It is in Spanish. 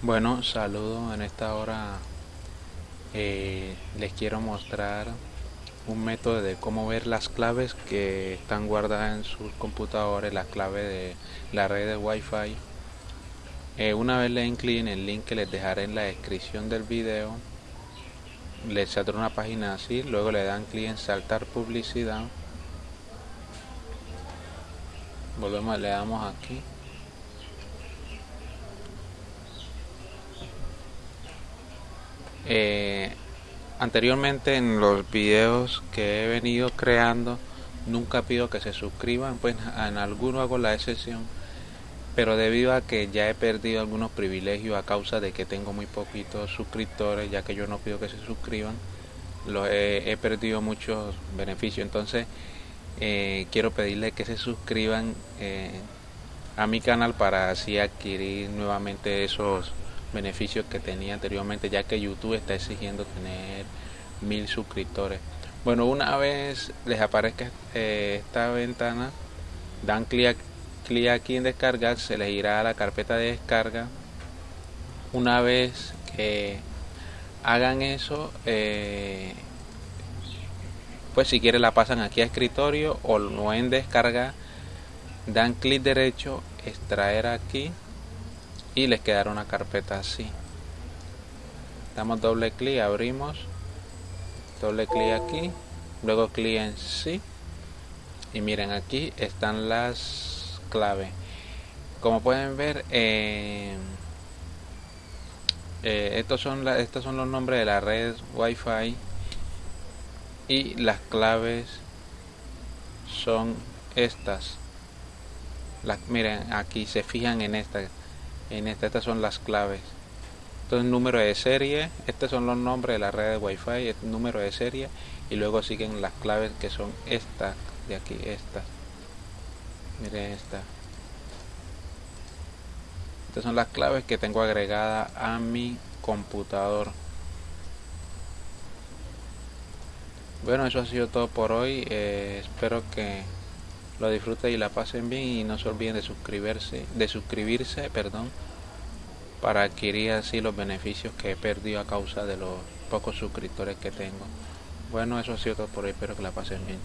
Bueno, saludos. En esta hora eh, les quiero mostrar un método de cómo ver las claves que están guardadas en sus computadores, las claves de la red de Wi-Fi. Eh, una vez le den clic en el link que les dejaré en la descripción del video, les saldrá una página así, luego le dan clic en saltar publicidad. Volvemos, le damos aquí Eh, anteriormente en los videos que he venido creando nunca pido que se suscriban, pues en algunos hago la excepción, pero debido a que ya he perdido algunos privilegios a causa de que tengo muy poquitos suscriptores, ya que yo no pido que se suscriban, los he, perdido muchos beneficios. Entonces eh, quiero pedirles que se suscriban eh, a mi canal para así adquirir nuevamente esos beneficios que tenía anteriormente ya que YouTube está exigiendo tener mil suscriptores. Bueno una vez les aparezca eh, esta ventana dan clic, clic aquí en descargar se les irá a la carpeta de descarga. Una vez que hagan eso eh, pues si quieren la pasan aquí a escritorio o no en descarga dan clic derecho extraer aquí y les quedará una carpeta así. Damos doble clic abrimos doble clic aquí luego clic en sí y miren aquí están las claves. Como pueden ver eh, eh, estos son estos son los nombres de la red wifi y las claves son estas. Miren aquí se fijan en esta en esta, estas son las claves. Entonces número de serie estos son los nombres de la red de wifi el número de serie y luego siguen las claves que son estas de aquí estas miren esta. Estas son las claves que tengo agregada a mi computador. Bueno eso ha sido todo por hoy. Eh, espero que lo disfruten y la pasen bien y no se olviden de suscribirse, de suscribirse, perdón, para adquirir así los beneficios que he perdido a causa de los pocos suscriptores que tengo. Bueno, eso ha sido todo por hoy, espero que la pasen bien.